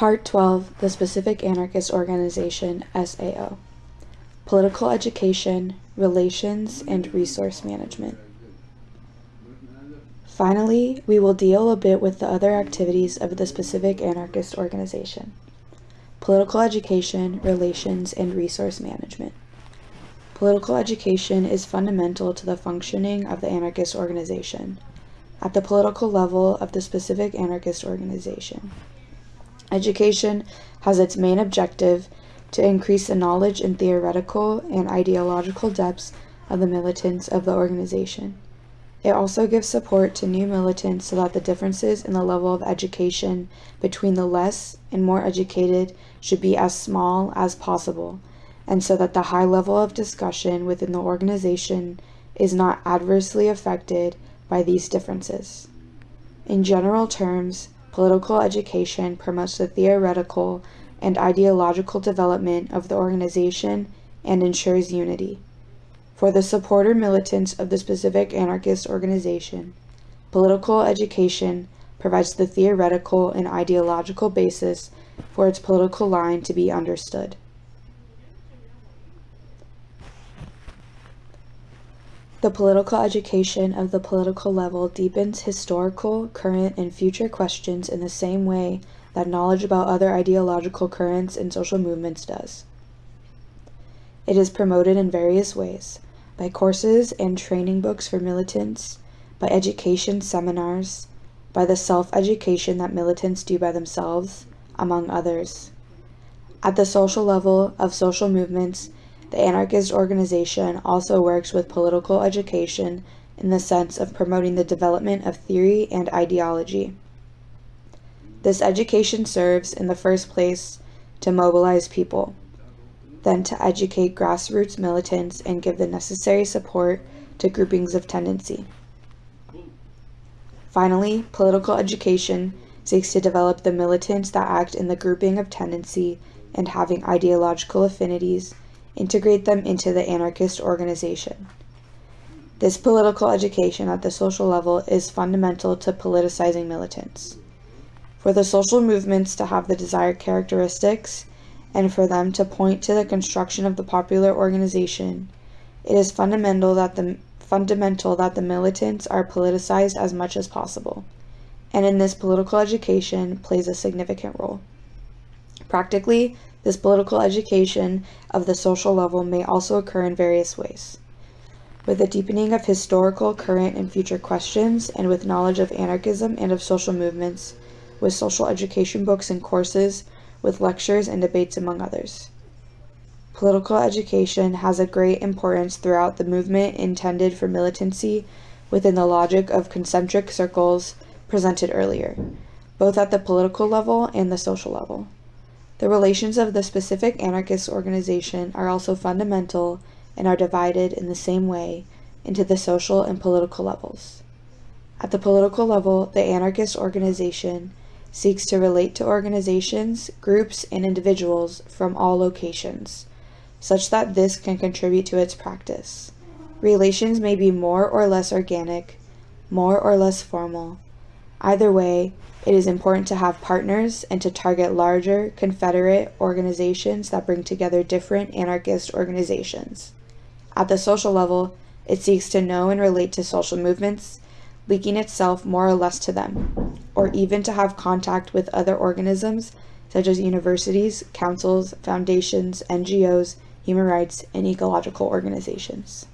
Part 12 The Specific Anarchist Organization SAO Political Education, Relations, and Resource Management. Finally, we will deal a bit with the other activities of the specific anarchist organization. Political education, relations, and resource management. Political education is fundamental to the functioning of the anarchist organization at the political level of the specific anarchist organization. Education has its main objective to increase the knowledge and theoretical and ideological depths of the militants of the organization. It also gives support to new militants so that the differences in the level of education between the less and more educated should be as small as possible, and so that the high level of discussion within the organization is not adversely affected by these differences. In general terms, political education promotes the theoretical and ideological development of the organization and ensures unity. For the supporter militants of the specific anarchist organization, political education provides the theoretical and ideological basis for its political line to be understood. The political education of the political level deepens historical, current, and future questions in the same way that knowledge about other ideological currents and social movements does. It is promoted in various ways by courses and training books for militants, by education seminars, by the self-education that militants do by themselves, among others. At the social level of social movements, the anarchist organization also works with political education in the sense of promoting the development of theory and ideology. This education serves, in the first place, to mobilize people then to educate grassroots militants and give the necessary support to groupings of tendency. Finally, political education seeks to develop the militants that act in the grouping of tendency and having ideological affinities, integrate them into the anarchist organization. This political education at the social level is fundamental to politicizing militants. For the social movements to have the desired characteristics, and for them to point to the construction of the popular organization. It is fundamental that the fundamental that the militants are politicized as much as possible, and in this political education plays a significant role. Practically, this political education of the social level may also occur in various ways. With the deepening of historical, current, and future questions, and with knowledge of anarchism and of social movements, with social education books and courses, with lectures and debates among others. Political education has a great importance throughout the movement intended for militancy within the logic of concentric circles presented earlier, both at the political level and the social level. The relations of the specific anarchist organization are also fundamental and are divided in the same way into the social and political levels. At the political level, the anarchist organization seeks to relate to organizations, groups, and individuals from all locations, such that this can contribute to its practice. Relations may be more or less organic, more or less formal. Either way, it is important to have partners and to target larger, confederate organizations that bring together different anarchist organizations. At the social level, it seeks to know and relate to social movements, linking itself more or less to them, or even to have contact with other organisms such as universities, councils, foundations, NGOs, human rights, and ecological organizations.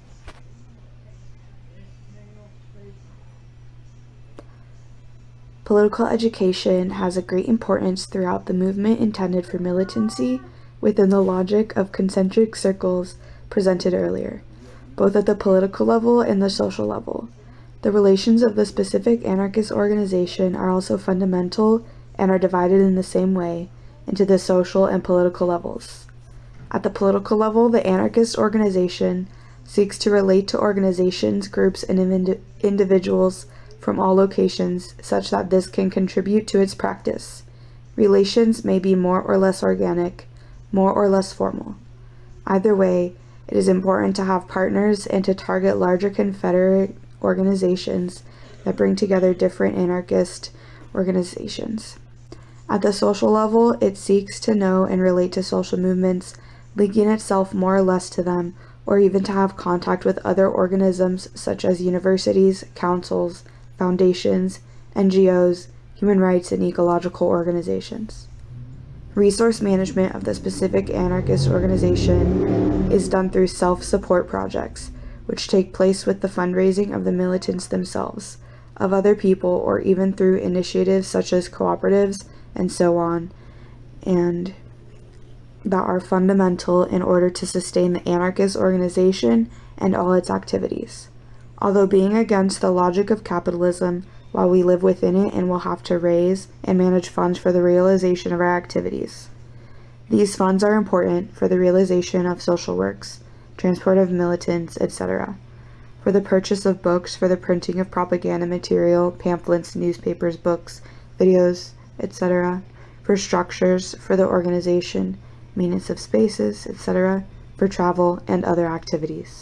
Political education has a great importance throughout the movement intended for militancy within the logic of concentric circles presented earlier, both at the political level and the social level. The relations of the specific anarchist organization are also fundamental and are divided in the same way into the social and political levels. At the political level, the anarchist organization seeks to relate to organizations, groups, and ind individuals from all locations such that this can contribute to its practice. Relations may be more or less organic, more or less formal. Either way, it is important to have partners and to target larger confederate organizations that bring together different anarchist organizations. At the social level, it seeks to know and relate to social movements, linking itself more or less to them, or even to have contact with other organisms such as universities, councils, foundations, NGOs, human rights, and ecological organizations. Resource management of the specific anarchist organization is done through self support projects, which take place with the fundraising of the militants themselves, of other people, or even through initiatives such as cooperatives and so on, and that are fundamental in order to sustain the anarchist organization and all its activities. Although being against the logic of capitalism, while we live within it and will have to raise and manage funds for the realization of our activities. These funds are important for the realization of social works, transport of militants, etc., for the purchase of books, for the printing of propaganda material, pamphlets, newspapers, books, videos, etc., for structures, for the organization, maintenance of spaces, etc., for travel and other activities.